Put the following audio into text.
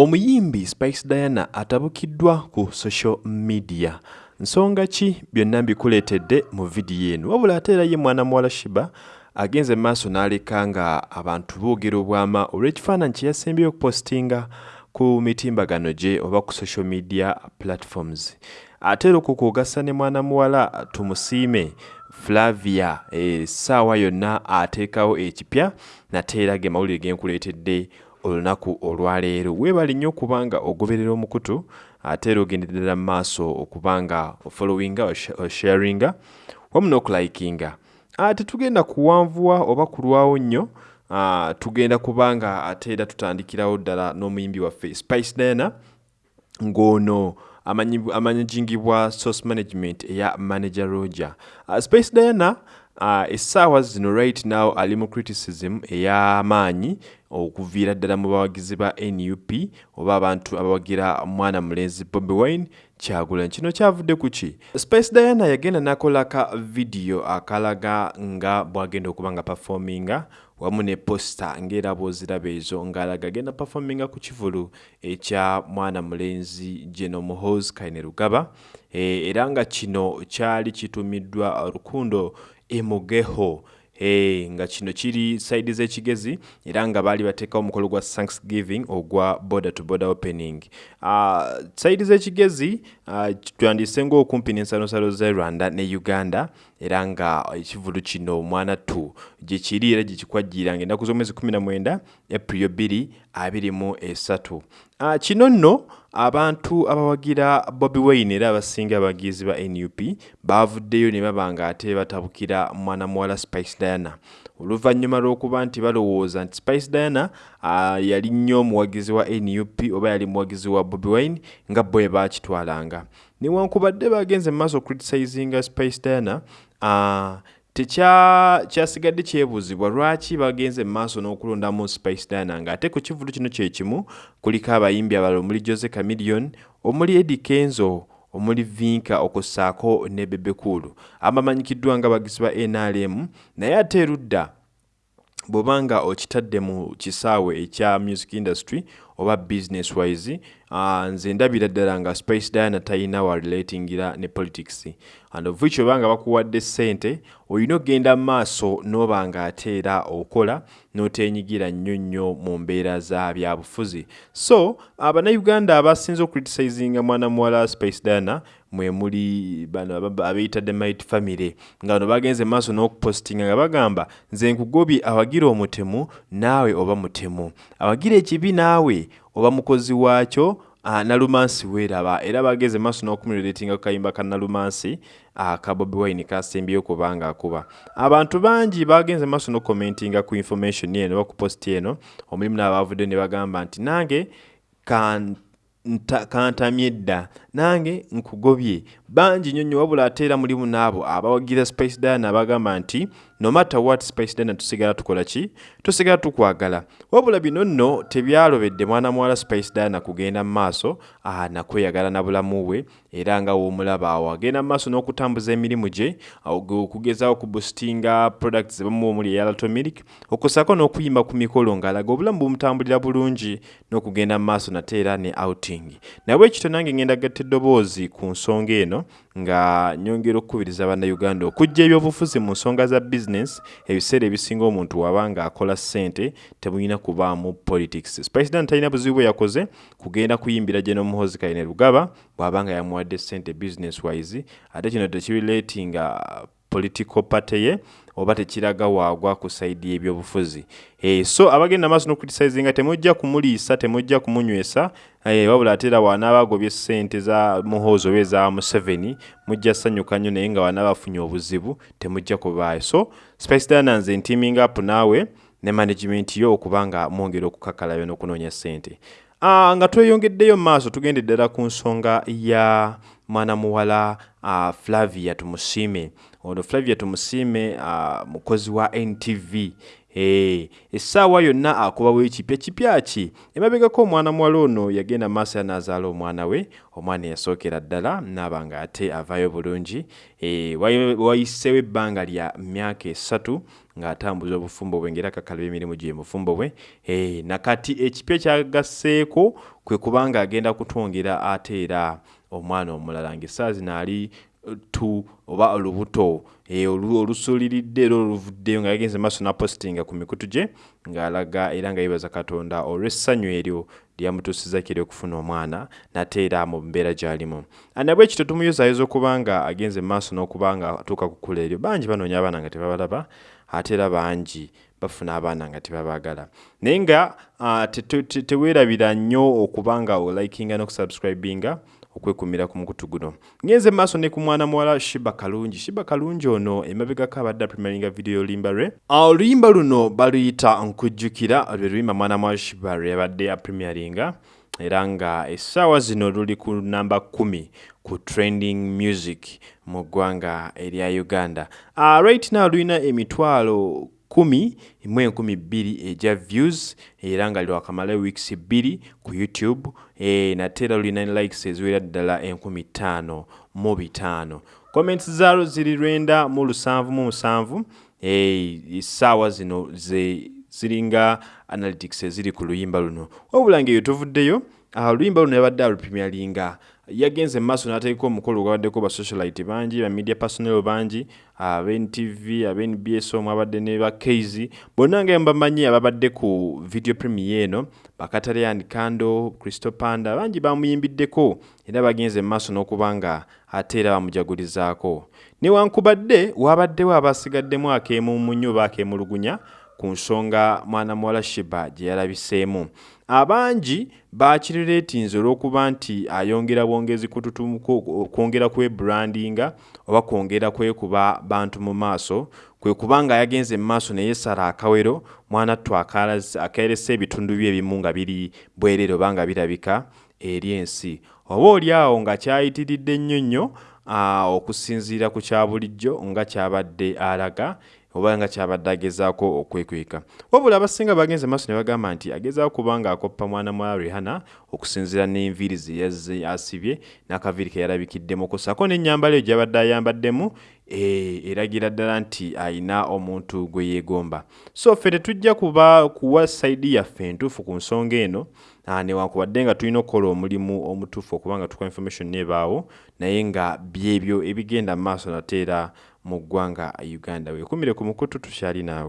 omuyimbi spice diana atabukiddwa ku social media. Nsonga ki? Byonna mbikuleetedde mu vidiyo eno. Wabula ate era ye mwana muwala shiba agenze maaso n'aleka nga abantu boogera obwama olw'ekifaananyi kye yasembyeyo okupostinga ku mitimbagano gye oba ku social media platforms. Ate era okukwogasa ne mwana muwala tumusiime. Flavia essaawa yonna ateekawo ekipya nate era ge mawulire genkuleetedde olunaku olwaleero weebale nnyo okuba nga ogoberera omukutu ate era ogenderera mu maaso okuba nga ofollowinga osharinga wamu n'okulikinga. Tetugenda kuwanvuwa oba kulwawo nnyo tugenda kuba nga ate era tutandikirawo ddala n'omuyimbi waffe spice diana ng'ono amanyigingibwa source management eya manager roger. Spice diana essaawa zino right now ali mu criticism ey'amaanyi okuviira ddala mu bawagizi ba nup oba abantu abawagira mwana mulenzi bobi wine kyagulanyi. Kino kyavudde ku ki? Space diana yagenda n'akolaka vidiyo akalaga nga bw'agenda okuba nga performinga wamu ne posta ng'era bw'oziraba ezo ng'alaga agenda performinga ku kivulu ekya mwana mulenzi geno muhoz kaine rugaba e, era nga kino kyali kitumiddwa rukundo emugeho Hey, nga kino kiri saidi z'ekigezi era nga baali bateekawo omukolo gwa thanksgiving ogwa border to border opening. Uh, saidi z'ekigezi uh, twandise ngaokumpi n'ensalosalo z'e rwanda ne uganda era nga ekivulu kino omwana tu gye kiri era gye kikwajjiranga ennaku z'omwezi 19 april 2 23 uh, kino nno abantu abawagira bobi wine era abasinga abagizi ba nup bavuddeyo ne baba nga ate batabukira mwana muwala spice diana. Oluvannyuma lw'okuba nti balowooza nti spice diana uh, yali nnyo omuwagizi wa nup oba yali muwagizi wa bobi wine nga bwe bakitwalanga. Newankubadde bagenze mu maaso ocriticinga spice diana uh, tekyasigadde kyebuuzibwa lwaki bagenze mu maaso n'okulondamu spice diana? Ng'ate ku kivulu kino kyekimu kuliko abayimbi abalala omuli jose camillion omuli edi kenzo omuli vinka okussaako ne bebekulu abamanyikiddwa nga bagizi ba nrm naye ate erudda bw'obanga okitadde mu kisaawe ekya music industry oba business wise uh, nze ndabira ddala nga space diana talina wa relatingira ne politics. And of which obanga bakuwadde ssente olina okgenda mu maaso n'oba nga ate era okola n'oteenyigira nnyo nnyo mu mbeera za byabufuzi. So abannayuganda abasinze okucriticizinga mwana muwala space diana mwe muli bano abeyita the might family. Nga bano bagenze maaso n'okupostinga nga bagamba nze nkugobye awagira omutemu naawe oba mutemu. Awagira ekibi naawe oba mukozi waakyo uh, nalumansi weeraba era bageze maaso n'okumulatinga ku kayimba ka nalumansi uh, ka bobi wine kasembyeyo kubanga akuba. Abantu bangi bagenze maaso n'okukomentinga ku information eno oba ku posti eno. Omulimu n'abavudde ne bagamba nti nange kan kantamye dda. Nange nkugobye. Bangi nnyo nnyo wabula ate era mulimu n'abo abawagira space diana abagamba nti no matter what space diana tusigala tukola ki? Tusigala tukwagala. Wabula bino nno tebyalobedde mwana muwala space diana kugenda mu maaso nakweyagala na bulamu bwe era nga woomulaba awo. Agenda mu maaso n'okutambuza emirimu gye okugezaawo kubustinga products zebamu omuli eyalatomiric okusaako n'okuyimba ku mikolo ng'alaga obulamu bumutambulira bulungi n'okugenda mu maaso nate era ne outing naye ekito nange ngenda gatta eddoboozi ku nsonga eno nga nyongera okukubiriza bannayuganda okujja ebyobufuzi mu nsonga za bizinesi ebiseera ebisinga omuntu waba nga akola ssente temulina kubaamu politics. Dan talina buzibu bwe yakoze kugenda kuyimbira gye n'omuhozi kaine rugaba bw'aba nga yamuwadde ssente business wise ate kino tekibileetinga political party ye oba tekiraga waagwa ku saidi y'ebyobufuzi. E, so abagenda maaso n'okriticizinga temujja kumuliisa temujja kumunywesa e, wabula ate era wanaaba agobye ssente za muhoozi oba eza museveni mujja ssanyuka nnyo naye nga wanaaba afunye obuzibu temujja kubaayo. So spice diana nze ntiaming up naawe ne management yo okuba nga mwongera okukakalayo n'okunoonya ssente. Uh, nga tweyongeddeyo mu maaso tugende ddala ku nsonga ya mwana muwala uh, flavia tumusiime ono flavia tumusiime uh, mukozi wa ntv essaawa yonna akubawo ekipya kipya ki? Emabegako omwana muwala ono yagenda maaso ya n'azaala omwana we omwana eyasookera ddala naaba nga ate avaayo bulungi. E, wayiseewo ebbanga lya myaka esatu ng'atambuza obufumbo bwe ngera kakalaba emirimu gye mufumbo bwe e, nakati ekipya kyagasseeko kwe kubanga agenda kutwongera ate era omwana omulala ng'essaawa zino ali tu oba olubuto. E, olusuuliridde era oluvuddeyo nga yagenze maaso napostinga ku mikutu gye ng'alaga era nga yeebaza katonda olw'essanyu eryo lyamutuusiza kiri okufuna omwana nate era mu mbeera gy'alimu. Anabwe ekito tumuyozaayoza okuba nga agenze maaso n'okuba nga atuuka ku kkula eryo? Bangi banoonya abaana nga tebabalaba ate era bangi bafuna abaana nga tebabaagala. Naye nga uh, teweerabira nnyo okuba nga olikinga n'okusubscribinga okwekumira ku mukutu guno. Ngenze maaso ne ku mwana muwala shiba kalungi. Shiba kalungi ono emabegako abadde apremieringa vidiyo oluyimba lwe. Oluyimba luno baluyita nkujjukira lwe luyimba mwana muwala shiba lwe yabadde apremieringa era nga essaawa zino luli ku namba kumi ku trending music mu ggwanga erya uganda. Uh, right now lulina emitwalo kumi mu enkumi bbiri egya views era nga lwakamala weeks bbiri ku youtube e, nate era lulina likes eziwera ddala enkumi ttaano mu bitaano. Comments zaalo ziri lwenda mu lusanvu mu musanvu essaawa e, zino ze ziringa analytics eziri ku luyimba luno. Wabula ngaeyo tuvuddeyo oluyimba luno yabadde alupimyalinga yagenze maaso n'ateeka omukolo gwabaddeko basocialite bangi bamedia personal bangi ab'ntv ab'nbs omwe abadde ne bakeizi bonna nga mbamanyi ababadde ku video premier eno bakatalyan kando crystal panda bangi bamuyimbiddeko era bagenze maaso n'okuba nga ate era bamujagulizaako newankubadde wabaddewo abasigaddemu akeemumunyo oba akeemulugunya ku nsonga mwana muwala shiba gye yalabiseemu. Abangi bakirireetinze olw'okuba nti ayongera bwongezi kwongera kwebrandinga oba kwongera kwekuba bantu mu maaso kwe kubanga yagenze mu maaso neyesala akawero mwana ttu akeresa ebitundu bye ebimu nga biri bwerere oba nga birabika eri ensi. Oba oli awo nga kyayitiridde nnyo nnyo okusinziira ku kya bulijjo nga kyabadde alaga oba nga kyabadde agezaako okwekweka. Wabula abasinga bagenze maaso ne bagamba nti agezaako kuba nga akoppa mwana mwa rihana okusinziira n'enviiri ze asibye n'akaviiri ke yalabikiddemuko ssaako n'ennyambala eyo gyabadde ayambaddemu eragira ddala nti ayina omuntu gwe yeegomba. So ffe tetujja kuba kuwa sayidi yaffe entuufu ku nsonga eno newankubadde nga tulina okukola omulimu omutuufu okuba nga tukola information nebaawo naye nga byebyo ebigenda mu maaso nate era mu ggwanga uganda. Weekumire ku mukutu tukyali naawe